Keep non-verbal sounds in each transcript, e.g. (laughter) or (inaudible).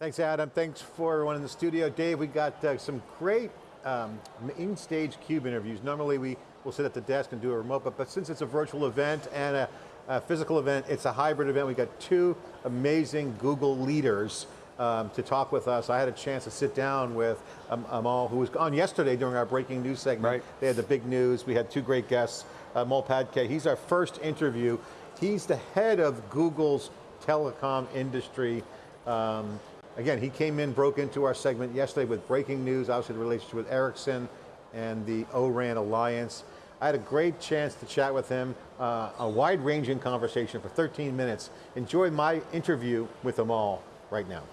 Thanks, Adam. Thanks for everyone in the studio. Dave, we got uh, some great um, main stage CUBE interviews. Normally we will sit at the desk and do a remote, but, but since it's a virtual event and a, a physical event, it's a hybrid event. We got two amazing Google leaders um, to talk with us. I had a chance to sit down with um, Amol, who was on yesterday during our breaking news segment. Right. They had the big news. We had two great guests. Uh, Amol Phadke, he's our first interview. He's the head of Google's telecom industry. Um, again, he came in, broke into our segment yesterday with breaking news, obviously the relationship with Ericsson and the O-RAN Alliance. I had a great chance to chat with him, uh, a wide-ranging conversation for 13 minutes. Enjoy my interview with Amol right now.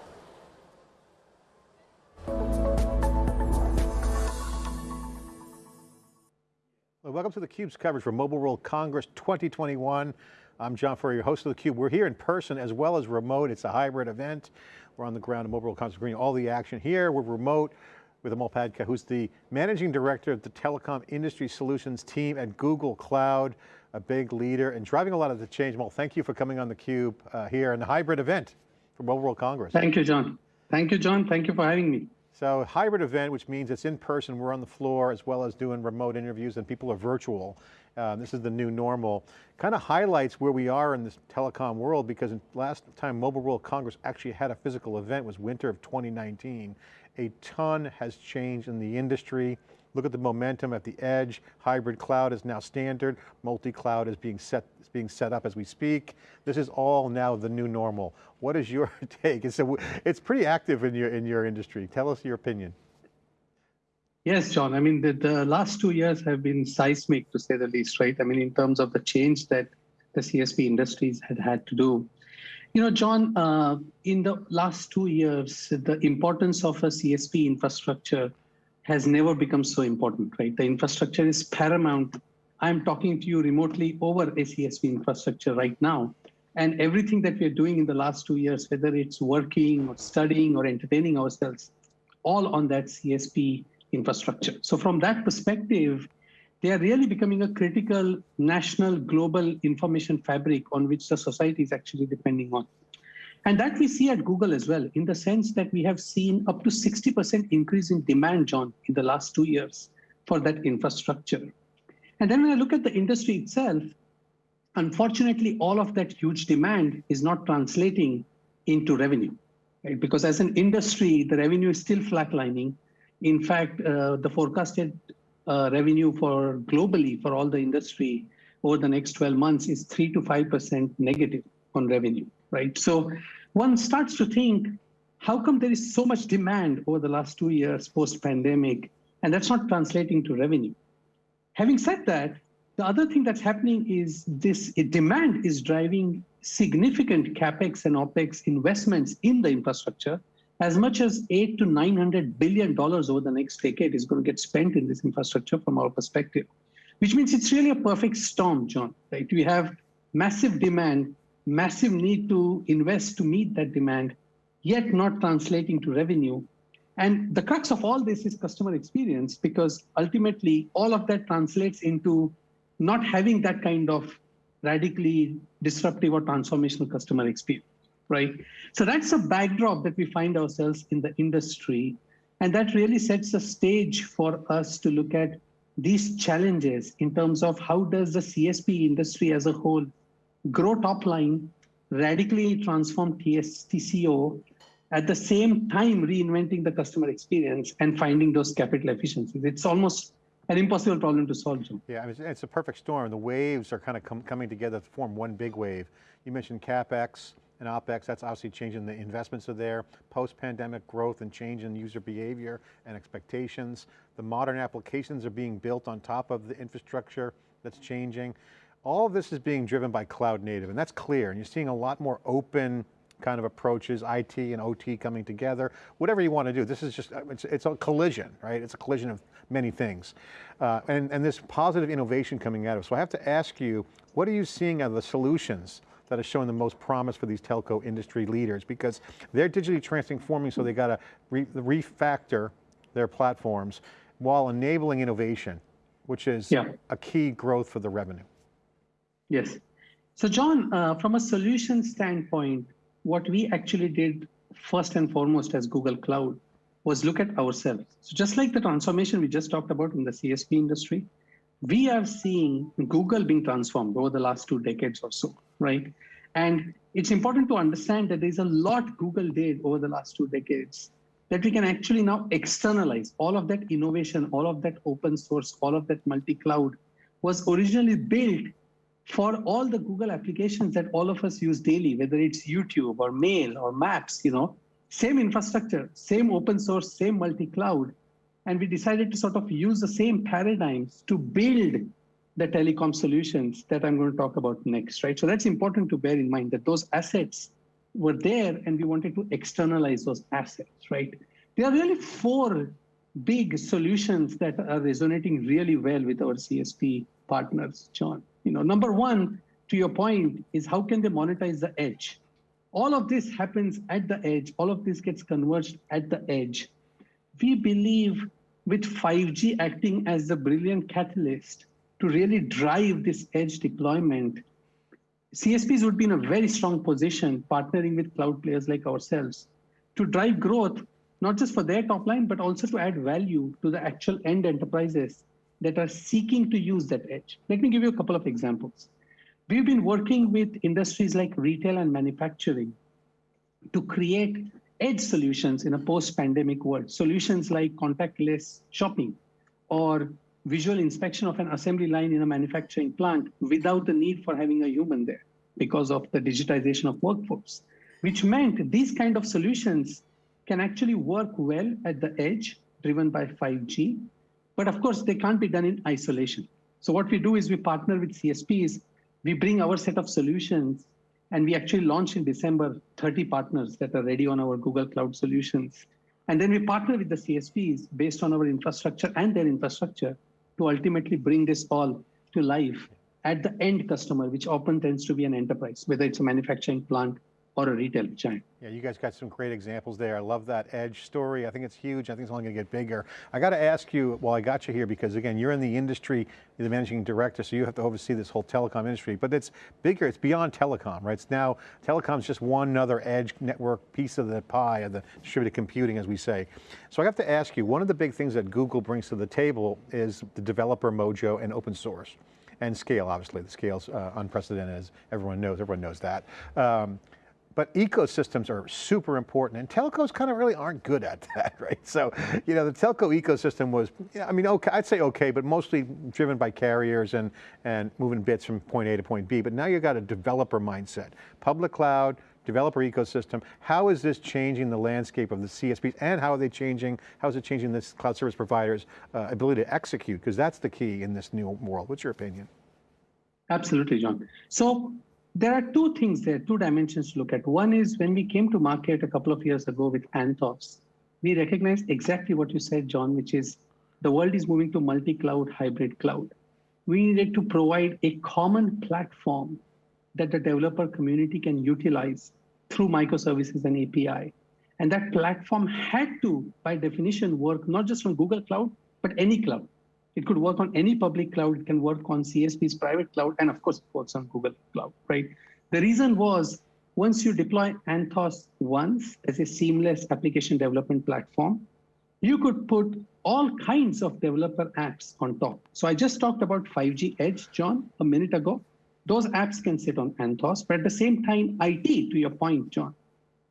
Well, welcome to theCUBE's coverage for Mobile World Congress 2021. I'm John Furrier, host of theCUBE. We're here in person as well as remote. It's a hybrid event. We're on the ground at Mobile World Congress, bringing all the action here. We're remote with Amol Phadke, who's the Managing Director of the Telecom Industry Solutions team at Google Cloud, a big leader and driving a lot of the change. Amol, thank you for coming on theCUBE uh, here in the hybrid event for Mobile World Congress. Thank you, John. Thank you, John. Thank you for having me. So hybrid event, which means it's in person, we're on the floor as well as doing remote interviews and people are virtual. Uh, this is the new normal. Kind of highlights where we are in this telecom world because last time Mobile World Congress actually had a physical event was winter of 2019. A ton has changed in the industry. Look at the momentum at the edge. Hybrid cloud is now standard. Multi-cloud is being set, is being set up as we speak. This is all now the new normal. What is your (laughs) take? It's, a, it's pretty active in your, in your industry. Tell us your opinion. Yes, John. I mean, the, the last two years have been seismic, to say the least, right? I mean, in terms of the change that the CSP industries had had to do. You know, John, uh, in the last two years, the importance of a CSP infrastructure has never become so important, right? The infrastructure is paramount. I'm talking to you remotely over a CSP infrastructure right now. And everything that we're doing in the last two years, whether it's working or studying or entertaining ourselves, all on that CSP infrastructure. So from that perspective, they are really becoming a critical national global information fabric on which the society is actually depending on. And that we see at Google as well, in the sense that we have seen up to 60% increase in demand, John, in the last two years for that infrastructure. And then when I look at the industry itself, unfortunately, all of that huge demand is not translating into revenue. Right? Because as an industry, the revenue is still flatlining. In fact, uh, the forecasted uh, revenue for globally for all the industry over the next 12 months is 3 to 5% negative on revenue right? So one starts to think, how come there is so much demand over the last two years post-pandemic, and that's not translating to revenue? Having said that, the other thing that's happening is this demand is driving significant capex and opex investments in the infrastructure. As much as eight to 900 billion dollars over the next decade is going to get spent in this infrastructure from our perspective, which means it's really a perfect storm, John. Right? We have massive demand massive need to invest to meet that demand, yet not translating to revenue. And the crux of all this is customer experience, because ultimately all of that translates into not having that kind of radically disruptive or transformational customer experience, right? So that's a backdrop that we find ourselves in the industry. And that really sets a stage for us to look at these challenges in terms of how does the CSP industry as a whole grow top line, radically transform TCO, at the same time reinventing the customer experience and finding those capital efficiencies. It's almost an impossible problem to solve, Joe. Yeah, I mean, it's a perfect storm. The waves are kind of com coming together to form one big wave. You mentioned CapEx and OpEx, that's obviously changing the investments are there, post-pandemic growth and change in user behavior and expectations. The modern applications are being built on top of the infrastructure that's changing. All of this is being driven by cloud native, and that's clear. And you're seeing a lot more open kind of approaches, IT and OT coming together, whatever you want to do. This is just, it's, it's a collision, right? It's a collision of many things. Uh, and, and this positive innovation coming out of it. So I have to ask you, what are you seeing of the solutions that are showing the most promise for these telco industry leaders? Because they're digitally transforming, so they got to re refactor their platforms while enabling innovation, which is yeah. a key growth for the revenue. Yes. So John, uh, from a solution standpoint, what we actually did first and foremost as Google Cloud was look at ourselves. So just like the transformation we just talked about in the CSP industry, we are seeing Google being transformed over the last two decades or so, right? And it's important to understand that there's a lot Google did over the last two decades that we can actually now externalize all of that innovation, all of that open source, all of that multi-cloud was originally built for all the Google applications that all of us use daily, whether it's YouTube or Mail or Maps, you know, same infrastructure, same open source, same multi-cloud. And we decided to sort of use the same paradigms to build the telecom solutions that I'm going to talk about next, right? So that's important to bear in mind that those assets were there and we wanted to externalize those assets, right? There are really four big solutions that are resonating really well with our CSP partners, John. You know, number one, to your point, is how can they monetize the edge? All of this happens at the edge. All of this gets converged at the edge. We believe with 5G acting as the brilliant catalyst to really drive this edge deployment, CSPs would be in a very strong position partnering with cloud players like ourselves to drive growth, not just for their top line, but also to add value to the actual end enterprises that are seeking to use that edge. Let me give you a couple of examples. We've been working with industries like retail and manufacturing to create edge solutions in a post-pandemic world. Solutions like contactless shopping or visual inspection of an assembly line in a manufacturing plant without the need for having a human there because of the digitization of workforce, which meant these kind of solutions can actually work well at the edge driven by 5G. But of course, they can't be done in isolation. So what we do is we partner with CSPs we bring our set of solutions and we actually launch in December 30 partners that are ready on our Google Cloud solutions. And then we partner with the CSPs based on our infrastructure and their infrastructure to ultimately bring this all to life at the end customer, which often tends to be an enterprise, whether it's a manufacturing plant or a retail giant. Yeah, you guys got some great examples there. I love that edge story. I think it's huge. I think it's only going to get bigger. I got to ask you, while I got you here, because again, you're in the industry, you're the managing director, so you have to oversee this whole telecom industry, but it's bigger, it's beyond telecom, right? It's now, telecom's just one other edge network piece of the pie of the distributed computing, as we say. So I have to ask you, one of the big things that Google brings to the table is the developer mojo and open source and scale, obviously. The scale's uh, unprecedented, as everyone knows, everyone knows that. Um, but ecosystems are super important and telcos kind of really aren't good at (laughs) that, right? So, you know, the telco ecosystem was, I mean, okay, I'd say okay, but mostly driven by carriers and, and moving bits from point A to point B. But now you've got a developer mindset, public cloud, developer ecosystem. How is this changing the landscape of the CSPs and how are they changing, how is it changing this cloud service providers' uh, ability to execute? Because that's the key in this new world. What's your opinion? Absolutely, John. So there are two things there, two dimensions to look at. One is when we came to market a couple of years ago with Anthos, we recognized exactly what you said, John, which is the world is moving to multi-cloud, hybrid cloud. We needed to provide a common platform that the developer community can utilize through microservices and API. And that platform had to, by definition, work not just on Google Cloud, but any cloud. It could work on any public cloud. It can work on CSP's private cloud. And of course, it works on Google Cloud, right? The reason was once you deploy Anthos once as a seamless application development platform, you could put all kinds of developer apps on top. So I just talked about 5G Edge, John, a minute ago. Those apps can sit on Anthos, but at the same time, IT, to your point, John,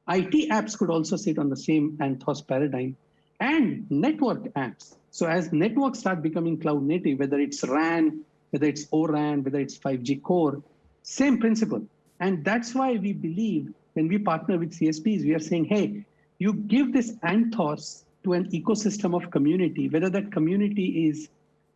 IT apps could also sit on the same Anthos paradigm and network apps. So as networks start becoming cloud native, whether it's RAN, whether it's ORAN, whether it's 5G core, same principle. And that's why we believe when we partner with CSPs, we are saying, hey, you give this Anthos to an ecosystem of community, whether that community is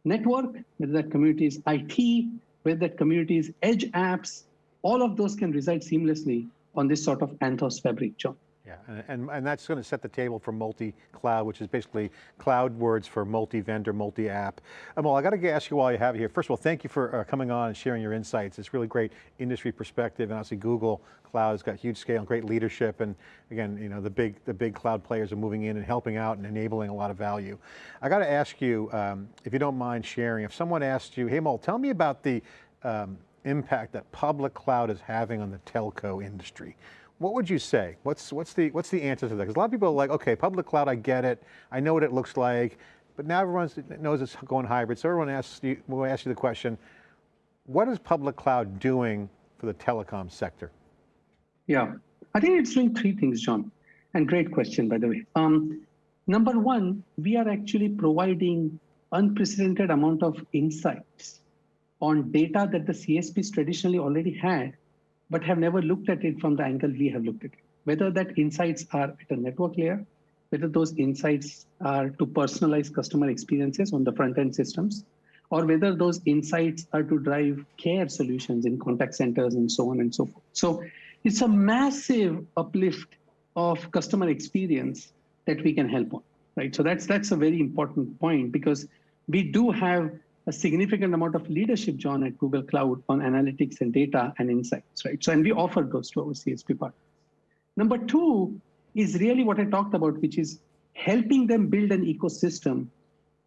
network, whether that community is IT, whether that community is edge apps, all of those can reside seamlessly on this sort of Anthos fabric, John. Yeah, and, and, and, that's going to set the table for multi-cloud, which is basically cloud words for multi-vendor, multi-app. Amol, I got to ask you while you have it here, first of all, thank you for uh, coming on and sharing your insights. It's really great industry perspective, and obviously Google Cloud has got huge scale and great leadership, and again, you know, the big, the big cloud players are moving in and helping out and enabling a lot of value. I got to ask you, um, if you don't mind sharing, if someone asked you, hey Amol, tell me about the um, impact that public cloud is having on the telco industry. What would you say? What's, what's, the, what's the answer to that? Because a lot of people are like, okay, public cloud, I get it. I know what it looks like. But now everyone knows it's going hybrid. So everyone asks you, will ask you the question, what is public cloud doing for the telecom sector? Yeah, I think it's doing three things, John. And great question, by the way. Um, number one, we are actually providing unprecedented amount of insights on data that the CSPs traditionally already had, but have never looked at it from the angle we have looked at it. Whether that insights are at a network layer, whether those insights are to personalize customer experiences on the front end systems, or whether those insights are to drive care solutions in contact centers and so on and so forth. So it's a massive uplift of customer experience that we can help on, right? So that's that's a very important point because we do have a significant amount of leadership, John, at Google Cloud on analytics and data and insights, right? So and we offer those to our CSP partners. Number two, is really what I talked about, which is helping them build an ecosystem.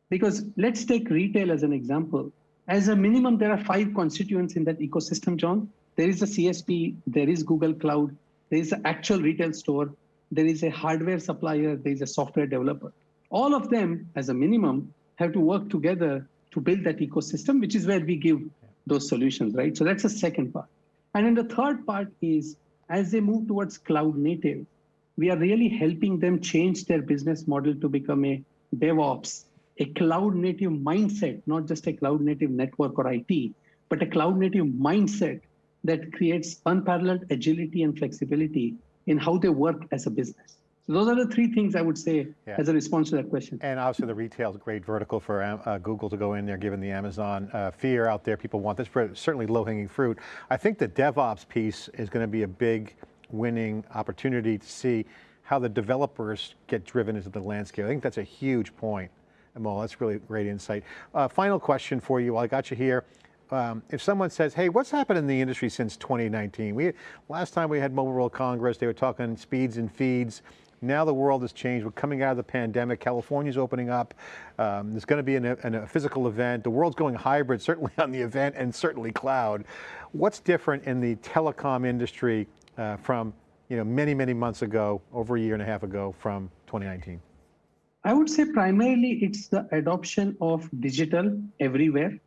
Because let's take retail as an example. As a minimum, there are five constituents in that ecosystem, John. There is a CSP, there is Google Cloud, there is an actual retail store, there is a hardware supplier, there is a software developer. All of them, as a minimum, have to work together to build that ecosystem, which is where we give those solutions, right? So that's the second part. And then the third part is as they move towards cloud native, we are really helping them change their business model to become a DevOps, a cloud native mindset, not just a cloud native network or IT, but a cloud native mindset that creates unparalleled agility and flexibility in how they work as a business. So those are the three things I would say yeah. as a response to that question. And obviously the retail is a great vertical for uh, Google to go in there, given the Amazon uh, fear out there. People want this, but certainly low hanging fruit. I think the DevOps piece is going to be a big winning opportunity to see how the developers get driven into the landscape. I think that's a huge point. Amol, that's really great insight. Uh, final question for you while I got you here. Um, if someone says, hey, what's happened in the industry since 2019? We, last time we had Mobile World Congress, they were talking speeds and feeds. Now the world has changed. We're coming out of the pandemic. California's opening up. Um, there's going to be an, an, a physical event. The world's going hybrid, (laughs) certainly on the event and certainly cloud. What's different in the telecom industry uh, from you know, many, many months ago, over a year and a half ago from 2019? I would say primarily it's the adoption of digital everywhere,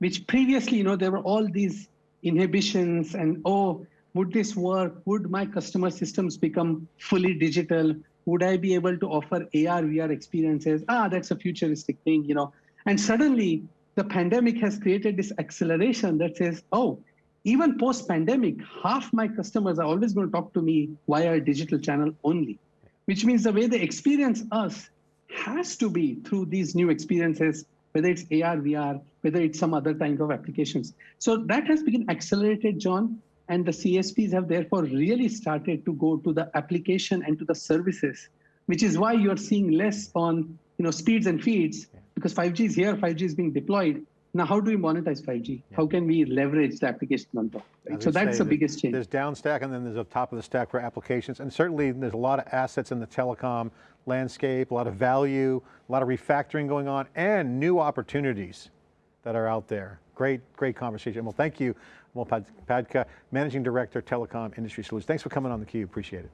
which previously, you know, there were all these inhibitions and, oh, would this work? Would my customer systems become fully digital? Would I be able to offer AR, VR experiences? Ah, that's a futuristic thing, you know. And suddenly the pandemic has created this acceleration that says, oh, even post pandemic, half my customers are always going to talk to me via a digital channel only, which means the way they experience us has to be through these new experiences, whether it's AR, VR, whether it's some other kind of applications. So that has been accelerated, John, and the CSPs have therefore really started to go to the application and to the services, which is why you're seeing less on you know speeds and feeds, because 5G is here, 5G is being deployed, now, how do we monetize 5G? Yeah. How can we leverage the application on top? Right? So that's the biggest change. There's down stack and then there's a top of the stack for applications. And certainly there's a lot of assets in the telecom landscape, a lot of value, a lot of refactoring going on and new opportunities that are out there. Great, great conversation. Well, thank you, Amol Phadke, Managing Director, Telecom Industry Solutions. Thanks for coming on theCUBE, appreciate it.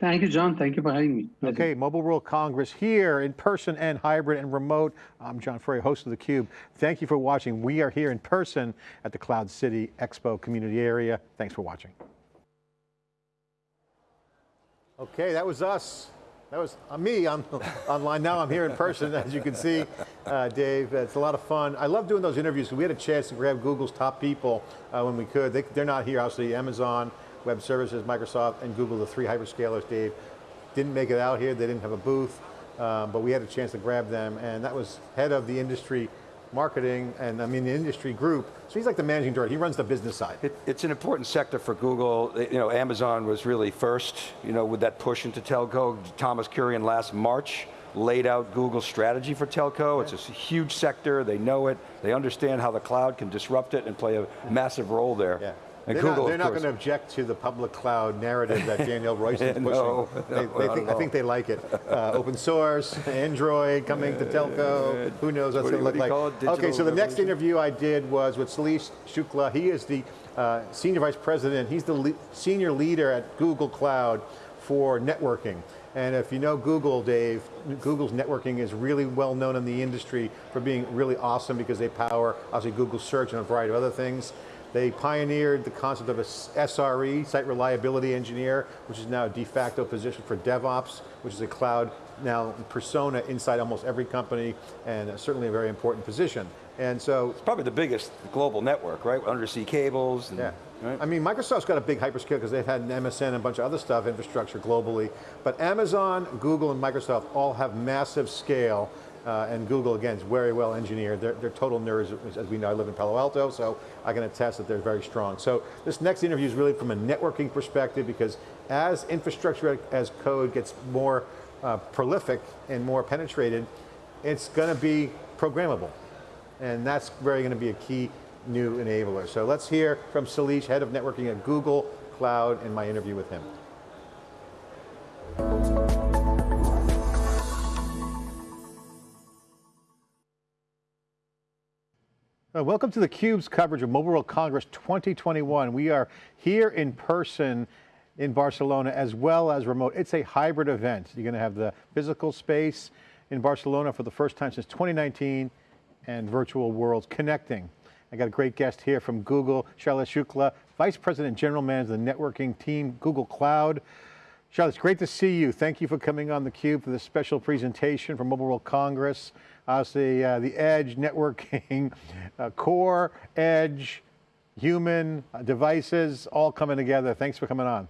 Thank you, John. Thank you for having me. Pleasure. Okay, Mobile World Congress here in person and hybrid and remote. I'm John Furrier, host of theCUBE. Thank you for watching. We are here in person at the Cloud City Expo community area. Thanks for watching. Okay, that was us. That was uh, me on, (laughs) online. Now I'm here in person, as you can see, uh, Dave. It's a lot of fun. I love doing those interviews we had a chance to grab Google's top people uh, when we could. They, they're not here, obviously, Amazon, Web Services, Microsoft, and Google, the three hyperscalers, Dave, didn't make it out here. They didn't have a booth, um, but we had a chance to grab them, and that was head of the industry marketing, and I mean the industry group. So he's like the managing director, he runs the business side. It, it's an important sector for Google. You know, Amazon was really first, you know, with that push into telco. Thomas Kurian last March laid out Google's strategy for telco. It's a huge sector, they know it, they understand how the cloud can disrupt it and play a massive role there. Yeah. And they're Google, not, they're not going to object to the public cloud narrative that Danielle Royston is (laughs) pushing. no, they, they think, I think they like it. Uh, open source, Android coming to telco, who knows what's what going to look like. Okay, so the next interview I did was with Shailesh Shukla. He is the uh, Senior Vice President. He's the le senior leader at Google Cloud for networking. And if you know Google, Dave, Google's networking is really well known in the industry for being really awesome because they power, obviously, Google Search and a variety of other things. They pioneered the concept of a SRE, Site Reliability Engineer, which is now a de facto position for DevOps, which is a cloud now persona inside almost every company, and certainly a very important position. And so- It's probably the biggest global network, right? Undersea cables. And, yeah. Right? I mean, Microsoft's got a big hyperscale because they've had an MSN and a bunch of other stuff, infrastructure globally. But Amazon, Google, and Microsoft all have massive scale uh, and Google, again, is very well engineered. They're, they're, total nerds, as we know. I live in Palo Alto, so I can attest that they're very strong. So this next interview is really from a networking perspective because as infrastructure as code gets more uh, prolific and more penetrated, it's going to be programmable. And that's very going to be a key new enabler. So let's hear from Shailesh, head of networking at Google Cloud, in my interview with him. Uh, welcome to theCUBE's coverage of Mobile World Congress 2021. We are here in person in Barcelona as well as remote. It's a hybrid event. You're going to have the physical space in Barcelona for the first time since 2019 and virtual worlds connecting. I got a great guest here from Google, Shailesh Shukla, Vice President General Manager of the networking team, Google Cloud. Shailesh, it's great to see you. Thank you for coming on theCUBE for this special presentation for Mobile World Congress. Obviously, uh, the edge, networking, (laughs) uh, core, edge, human, uh, devices, all coming together. Thanks for coming on.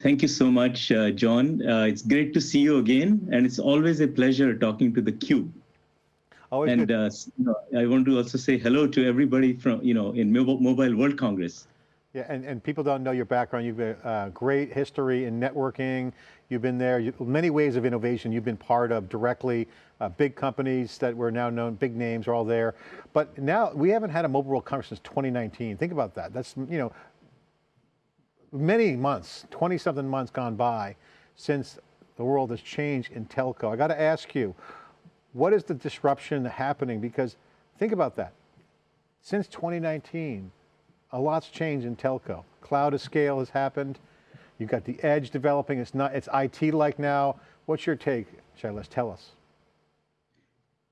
Thank you so much, uh, John. Uh, it's great to see you again, and it's always a pleasure talking to the Cube. Always and uh, I want to also say hello to everybody from you know in Mobile World Congress. Yeah, and, and people don't know your background. You've a uh, great history in networking. You've been there, you, many ways of innovation you've been part of directly. Uh, big companies that were now known, big names are all there. But now, we haven't had a Mobile World Congress since 2019. Think about that. That's, you know, many months, 20 something months gone by since the world has changed in telco. I got to ask you, what is the disruption happening? Because think about that. Since 2019, a lot's changed in telco. Cloud of scale has happened. You've got the edge developing. It's not. It's IT-like now. What's your take, Shailesh? Tell us.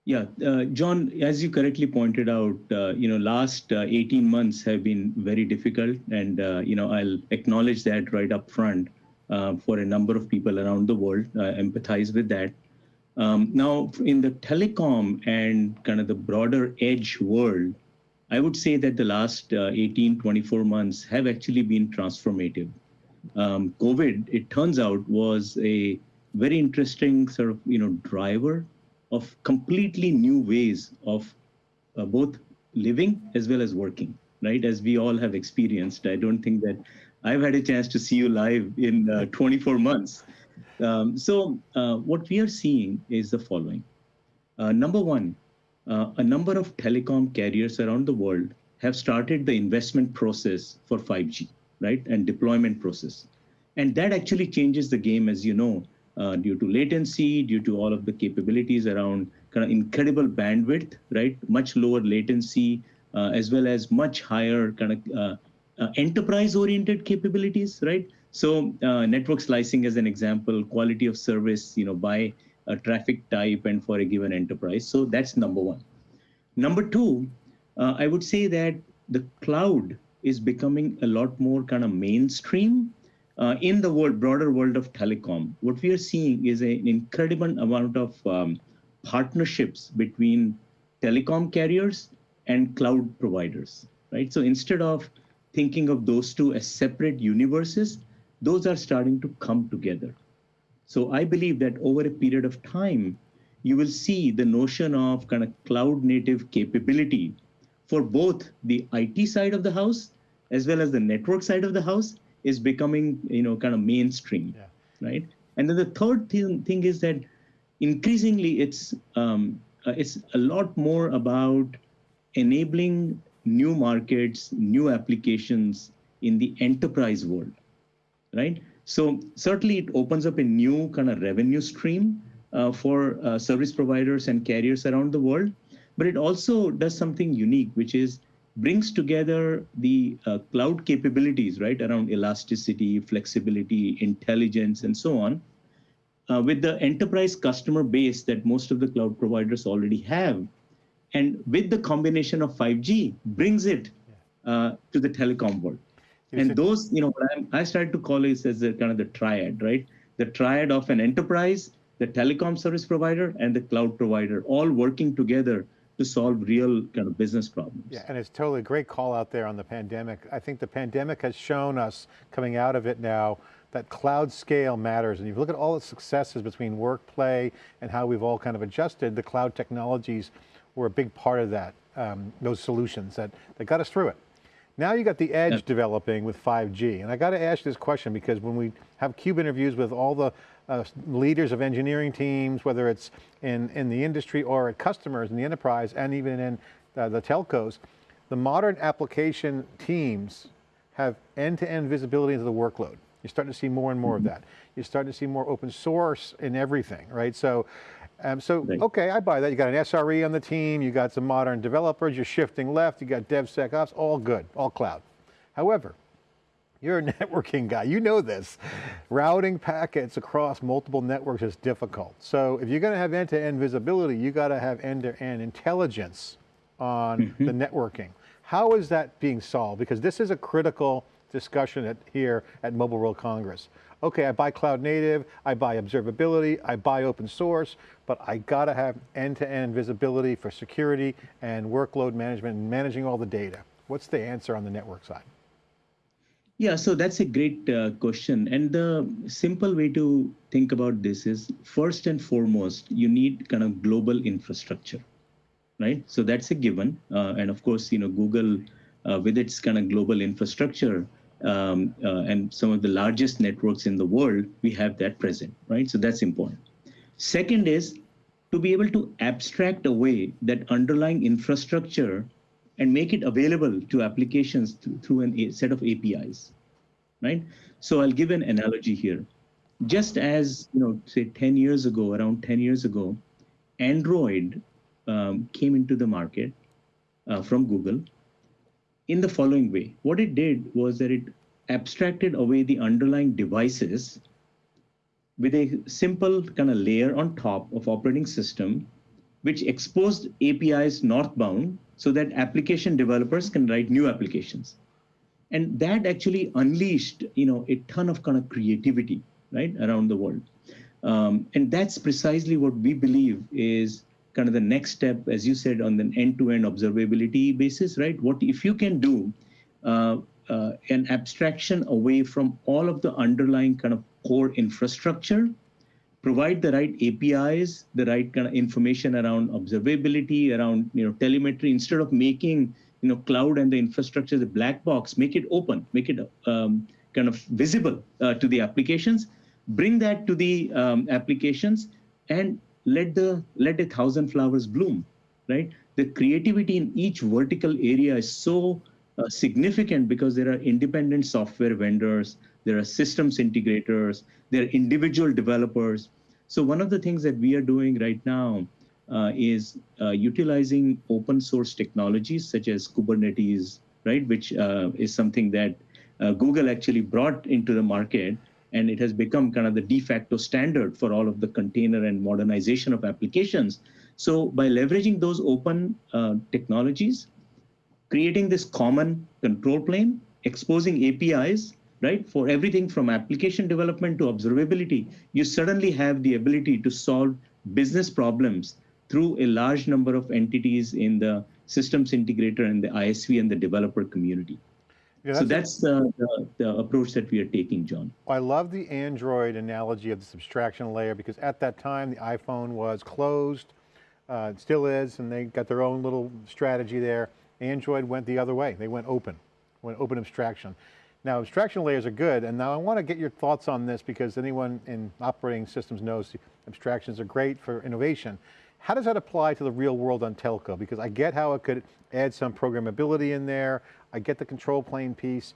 Yeah, uh, John, as you correctly pointed out, uh, you know, last uh, 18 months have been very difficult, and uh, you know, I'll acknowledge that right up front uh, for a number of people around the world. I empathize with that. Um, now, in the telecom and kind of the broader edge world, I would say that the last uh, 18, 24 months have actually been transformative. Um, COVID, it turns out, was a very interesting sort of you know driver of completely new ways of uh, both living as well as working, right? As we all have experienced. I don't think that I've had a chance to see you live in uh, (laughs) 24 months. Um, so uh, what we are seeing is the following. Uh, number one, uh, a number of telecom carriers around the world have started the investment process for 5G, right, and deployment process. And that actually changes the game, as you know, uh, due to latency, due to all of the capabilities around kind of incredible bandwidth, right, much lower latency, uh, as well as much higher kind of uh, uh, enterprise-oriented capabilities, right? So uh, network slicing, as an example, quality of service, you know, by a traffic type and for a given enterprise. So that's number one. Number two, uh, I would say that the cloud is becoming a lot more kind of mainstream uh, in the world, broader world of telecom. What we are seeing is an incredible amount of um, partnerships between telecom carriers and cloud providers, right? So instead of thinking of those two as separate universes, those are starting to come together. So I believe that over a period of time, you will see the notion of kind of cloud native capability for both the IT side of the house as well as the network side of the house is becoming, you know, kind of mainstream, yeah. right? And then the third thing, thing is that increasingly it's um, uh, it's a lot more about enabling new markets, new applications in the enterprise world, right? So certainly it opens up a new kind of revenue stream uh, for uh, service providers and carriers around the world, but it also does something unique, which is brings together the uh, cloud capabilities, right, around elasticity, flexibility, intelligence, and so on, uh, with the enterprise customer base that most of the cloud providers already have. And with the combination of 5G, brings it uh, to the telecom world. And those, you know, what I'm, I started to call it as the kind of the triad, right? The triad of an enterprise, the telecom service provider, and the cloud provider, all working together to solve real kind of business problems. Yeah, and it's totally a great call out there on the pandemic. I think the pandemic has shown us coming out of it now that cloud scale matters. And if you look at all the successes between work, play, and how we've all kind of adjusted, the cloud technologies were a big part of that, um, those solutions that, that got us through it. Now you got the edge Yeah. developing with 5G. And I got to ask this question because when we have CUBE interviews with all the uh, leaders of engineering teams, whether it's in, in the industry or at customers in the enterprise and even in uh, the telcos, the modern application teams have end-to-end visibility into the workload. You're starting to see more and more of that. You're starting to see more open source in everything, right? So, um, so okay, I buy that. You got an SRE on the team, you got some modern developers, you're shifting left, you got DevSecOps, all good, all cloud. However, you're a (laughs) networking guy, you know this. Routing packets across multiple networks is difficult. So if you're going to have end-to-end visibility, you got to have end-to-end intelligence on mm-hmm. the networking. How is that being solved? Because this is a critical discussion at, here at Mobile World Congress. Okay, I buy cloud native, I buy observability, I buy open source, but I got to have end-to-end visibility for security and workload management and managing all the data. What's the answer on the network side? Yeah, so that's a great uh, question. And the simple way to think about this is first and foremost, you need kind of global infrastructure, right? So that's a given. Uh, and of course, you know, Google, uh, with its kind of global infrastructure um, uh, and some of the largest networks in the world, we have that present, right? So that's important. Second is to be able to abstract away that underlying infrastructure and make it available to applications through, through an, a set of APIs, right? So I'll give an analogy here. Just as, you know, say 10 years ago, around 10 years ago, Android um, came into the market uh, from Google in the following way. What it did was that it abstracted away the underlying devices with a simple kind of layer on top of operating system, which exposed APIs northbound so that application developers can write new applications. And that actually unleashed, you know, a ton of kind of creativity, right, around the world. Um, and that's precisely what we believe is kind of the next step, as you said, on an end-to-end observability basis, right? What if you can do uh, uh, an abstraction away from all of the underlying kind of core infrastructure, provide the right APIs, the right kind of information around observability, around you know telemetry, instead of making you know cloud and the infrastructure the black box, make it open, make it um, kind of visible uh, to the applications, bring that to the um, applications, and let the let a thousand flowers bloom, right? The creativity in each vertical area is so uh, significant because there are independent software vendors, there are systems integrators, there are individual developers. So one of the things that we are doing right now uh, is uh, utilizing open source technologies such as Kubernetes, right, which uh, is something that uh, Google actually brought into the market, and it has become kind of the de facto standard for all of the container and modernization of applications. So by leveraging those open uh, technologies, creating this common control plane, exposing APIs, right? For everything from application development to observability, you suddenly have the ability to solve business problems through a large number of entities in the systems integrator and the ISV and the developer community. Yeah, so that's the, the, the approach that we are taking, John. I love the Android analogy of this abstraction layer because at that time the iPhone was closed, uh, it still is, and they got their own little strategy there. Android went the other way. They went open, went open abstraction. Now abstraction layers are good, and now I want to get your thoughts on this because anyone in operating systems knows abstractions are great for innovation. How does that apply to the real world on telco? Because I get how it could add some programmability in there. I get the control plane piece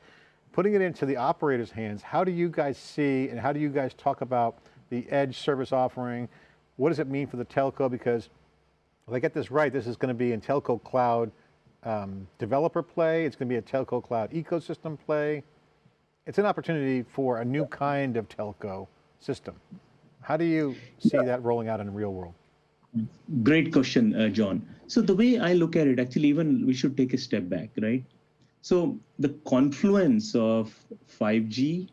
putting it into the operator's hands, how do you guys see and how do you guys talk about the edge service offering? What does it mean for the telco? Because if I get this right, this is going to be in telco cloud um, developer play, it's going to be a telco cloud ecosystem play. It's an opportunity for a new kind of telco system. How do you see that rolling out in the real world? Great question, uh, John. So the way I look at it, actually, even we should take a step back, right? So the confluence of 5G,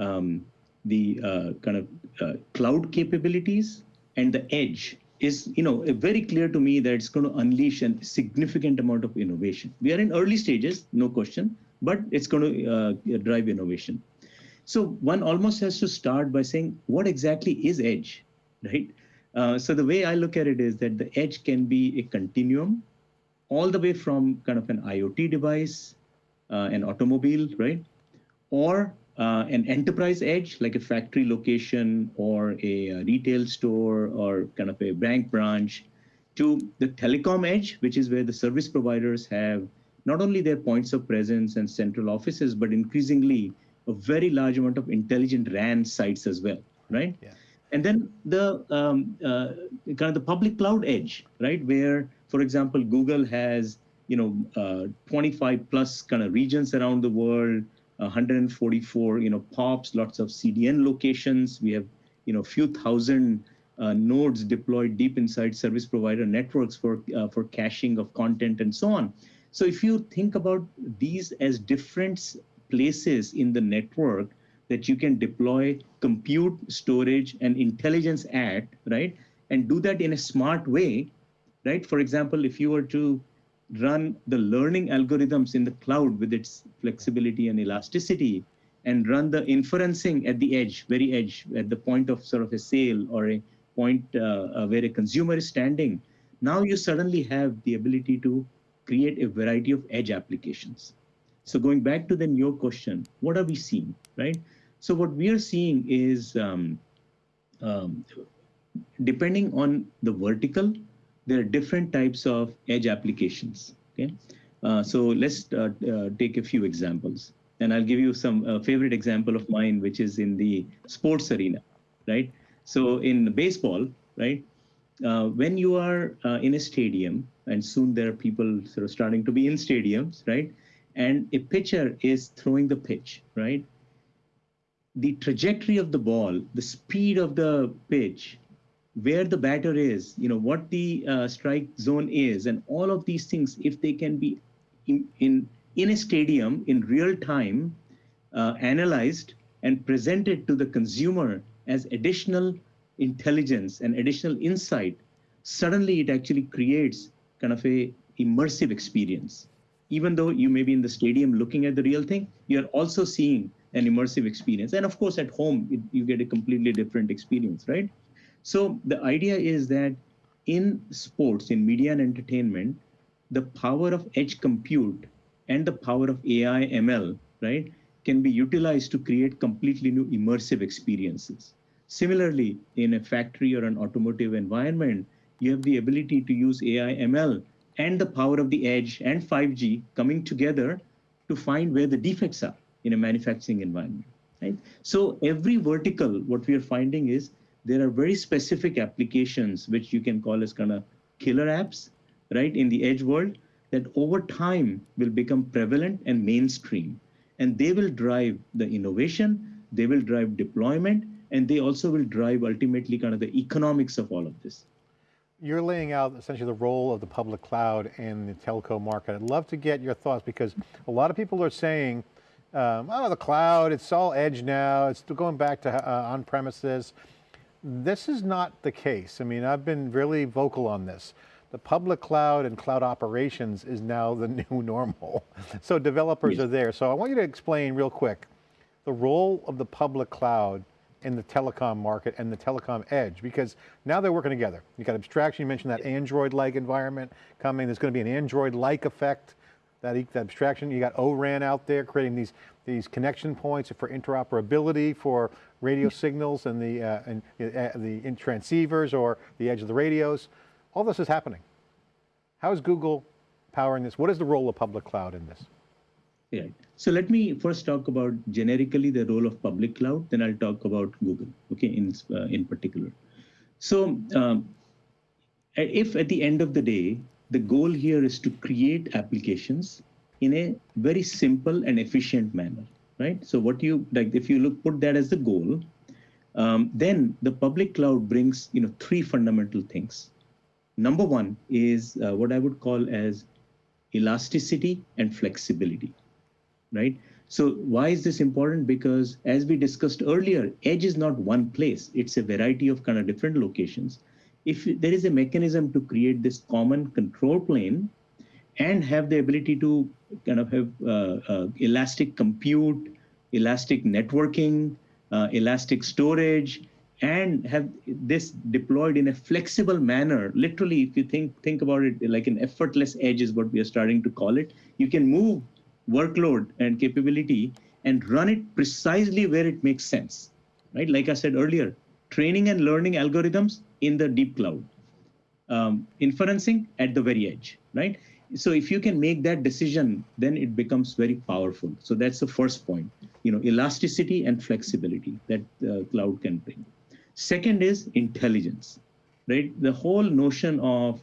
um, the uh, kind of uh, cloud capabilities, and the edge is, you know, very clear to me that it's going to unleash a significant amount of innovation. We are in early stages, no question, but it's going to uh, drive innovation. So one almost has to start by saying, what exactly is edge, right? Uh, so the way I look at it is that the edge can be a continuum, all the way from kind of an IoT device, uh, an automobile, right, or uh, an enterprise edge like a factory location or a, a retail store or kind of a bank branch, to the telecom edge, which is where the service providers have not only their points of presence and central offices, but increasingly a very large amount of intelligent RAN sites as well, right? Yeah. And then the um, uh, kind of the public cloud edge, right? Where, for example, Google has you know uh, 25 plus kind of regions around the world, 144 you know POPs, lots of CDN locations. We have you know a few thousand uh, nodes deployed deep inside service provider networks for uh, for caching of content and so on. So if you think about these as different places in the network that you can deploy compute, storage, and intelligence at, right? And do that in a smart way, right? For example, if you were to run the learning algorithms in the cloud with its flexibility and elasticity, and run the inferencing at the edge, very edge, at the point of sort of a sale or a point uh, uh, where a consumer is standing, now you suddenly have the ability to create a variety of edge applications. So going back to then your question, what are we seeing, right? So what we are seeing is, um, um, depending on the vertical, there are different types of edge applications. Okay, uh, so let's uh, uh, take a few examples, and I'll give you some uh, favorite example of mine, which is in the sports arena, right? So in baseball, right, uh, when you are uh, in a stadium, and soon there are people sort of starting to be in stadiums, right, and a pitcher is throwing the pitch, right. The trajectory of the ball, the speed of the pitch, where the batter is, you know, what the uh, strike zone is, and all of these things, if they can be in, in, in a stadium in real time, uh, analyzed and presented to the consumer as additional intelligence and additional insight, suddenly it actually creates kind of a immersive experience. Even though you may be in the stadium looking at the real thing, you're also seeing an immersive experience. And of course, at home, it, you get a completely different experience, right? So the idea is that in sports, in media and entertainment, the power of edge compute and the power of AI ML, right, can be utilized to create completely new immersive experiences. Similarly, in a factory or an automotive environment, you have the ability to use AI ML and the power of the edge and 5G coming together to find where the defects are in a manufacturing environment. Right? So every vertical, what we are finding is there are very specific applications which you can call as kind of killer apps, right, in the edge world that over time will become prevalent and mainstream. And they will drive the innovation, they will drive deployment, and they also will drive ultimately kind of the economics of all of this. You're laying out essentially the role of the public cloud in the telco market. I'd love to get your thoughts because a lot of people are saying, um, oh, the cloud, it's all edge now, it's going back to uh, on premises. This is not the case. I mean, I've been really vocal on this. The public cloud and cloud operations is now the (laughs) new normal. So developers Yes. are there. So I want you to explain real quick the role of the public cloud in the telecom market and the telecom edge, because now they're working together. You got abstraction, you mentioned that Android-like environment coming, there's going to be an Android-like effect, that, that abstraction, you got ORAN out there creating these, these connection points for interoperability for radio signals and the, uh, and, uh, the in transceivers or the edge of the radios. All this is happening. How is Google powering this? What is the role of public cloud in this? Right. So let me first talk about generically the role of public cloud, then I'll talk about Google, okay, in, uh, in particular. So um, if at the end of the day, the goal here is to create applications in a very simple and efficient manner, right? So what you like, if you look put that as the goal, um, then the public cloud brings you know three fundamental things. Number one is uh, what I would call as elasticity and flexibility, right? So why is this important? Because as we discussed earlier, edge is not one place. It's a variety of kind of different locations. If there is a mechanism to create this common control plane and have the ability to kind of have uh, uh, elastic compute, elastic networking, uh, elastic storage, and have this deployed in a flexible manner. Literally, if you think think about it, like an effortless edge is what we are starting to call it. You can move workload and capability and run it precisely where it makes sense, right? Like I said earlier, training and learning algorithms in the deep cloud, um, inferencing at the very edge, right? So if you can make that decision, then it becomes very powerful. So that's the first point, you know, elasticity and flexibility that uh, cloud can bring. Second is intelligence, right? The whole notion of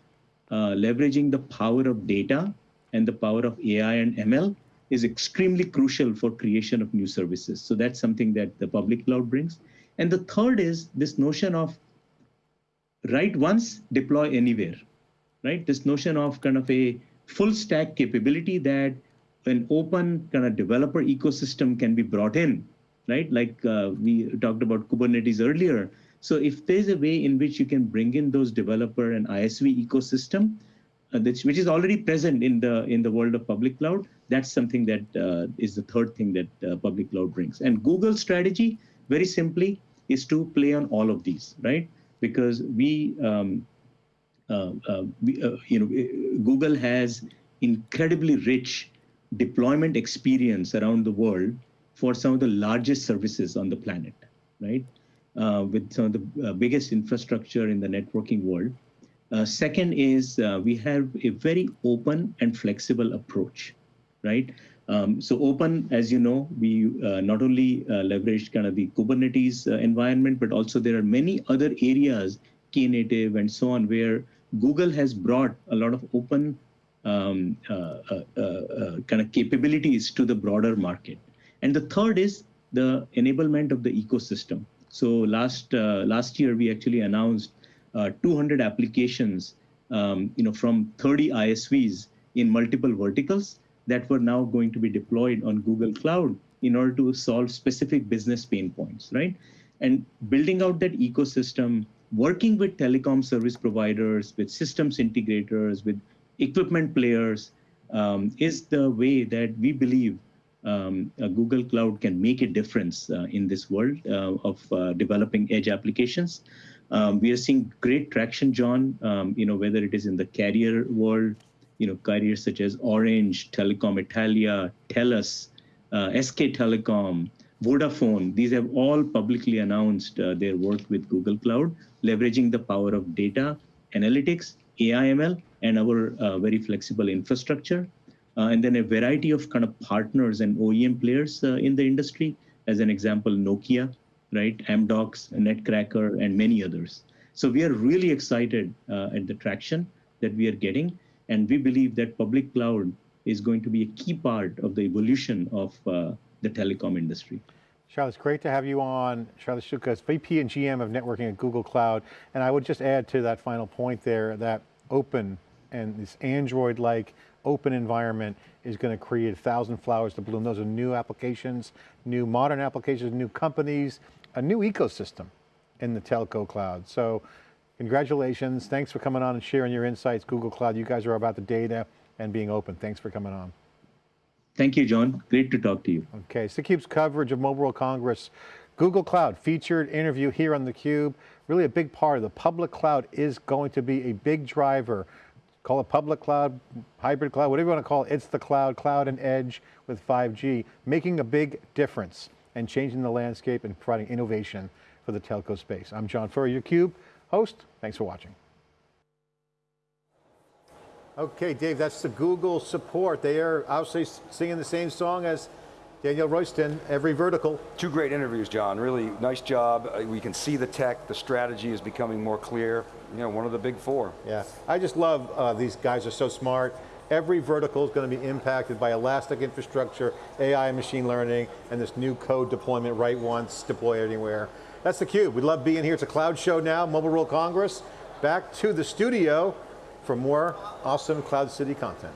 uh, leveraging the power of data and the power of AI and ML is extremely crucial for creation of new services. So that's something that the public cloud brings. And the third is this notion of write once, deploy anywhere, right? This notion of kind of a full stack capability that an open kind of developer ecosystem can be brought in, right? Like uh, we talked about Kubernetes earlier. So if there's a way in which you can bring in those developer and ISV ecosystem, uh, which is already present in the in the world of public cloud, that's something that uh, is the third thing that uh, public cloud brings. And Google's strategy, very simply, is to play on all of these, right? Because we, um, uh, uh, we uh, you know, Google has incredibly rich deployment experience around the world for some of the largest services on the planet, right? Uh, with some of the biggest infrastructure in the networking world. Second is we have a very open and flexible approach, right? Um, so open, as you know, we uh, not only uh, leverage kind of the Kubernetes uh, environment, but also there are many other areas, Knative and so on, where Google has brought a lot of open um, uh, uh, uh, kind of capabilities to the broader market. And the third is the enablement of the ecosystem. So last last year we actually announced 200 applications, um, you know, from 30 ISVs in multiple verticals that were now going to be deployed on Google Cloud in order to solve specific business pain points, right? And building out that ecosystem, working with telecom service providers, with systems integrators, with equipment players, um, is the way that we believe um, Google Cloud can make a difference uh, in this world uh, of uh, developing edge applications. Um, we are seeing great traction, John. Um, you know whether it is in the carrier world, you know, carriers such as Orange, Telecom Italia, TELUS, uh, SK Telecom, Vodafone, these have all publicly announced uh, their work with Google Cloud, leveraging the power of data, analytics, AIML, and our uh, very flexible infrastructure. And then a variety of kind of partners and OEM players in the industry, as an example, Nokia, right, Amdocs, Netcracker, and many others. So we are really excited uh, at the traction that we are getting. And we believe that public cloud is going to be a key part of the evolution of uh, the telecom industry. Shailesh, it's great to have you on. Shailesh Shukla, VP and GM of networking at Google Cloud. And I would just add to that final point there that open and this Android-like open environment is going to create a thousand flowers to bloom. Those are new applications, new modern applications, new companies, a new ecosystem in the telco cloud. So Congratulations. Thanks for coming on and sharing your insights, Google Cloud. You guys are about the data and being open. Thanks for coming on. Thank you, John. Great to talk to you. Okay, so CUBE's coverage of Mobile World Congress. Google Cloud featured interview here on theCUBE. Really a big part of the public cloud is going to be a big driver. Call it public cloud, hybrid cloud, whatever you want to call it. It's the cloud, cloud and edge with 5G, making a big difference and changing the landscape and providing innovation for the telco space. I'm John Furrier, your CUBE host. Thanks for watching. Okay, Dave, that's the Google support. They are obviously singing the same song as Danielle Royston, every vertical. Two great interviews, John. Really nice job. Uh, We can see the tech, the strategy is becoming more clear. You know, one of the big four. Yeah, I just love uh, these guys are so smart. Every vertical is going to be impacted by elastic infrastructure, AI and machine learning, and this new code deployment write once, deploy anywhere. That's theCUBE. We love being here. It's a cloud show now, Mobile World Congress. Back to the studio for more awesome Cloud City content.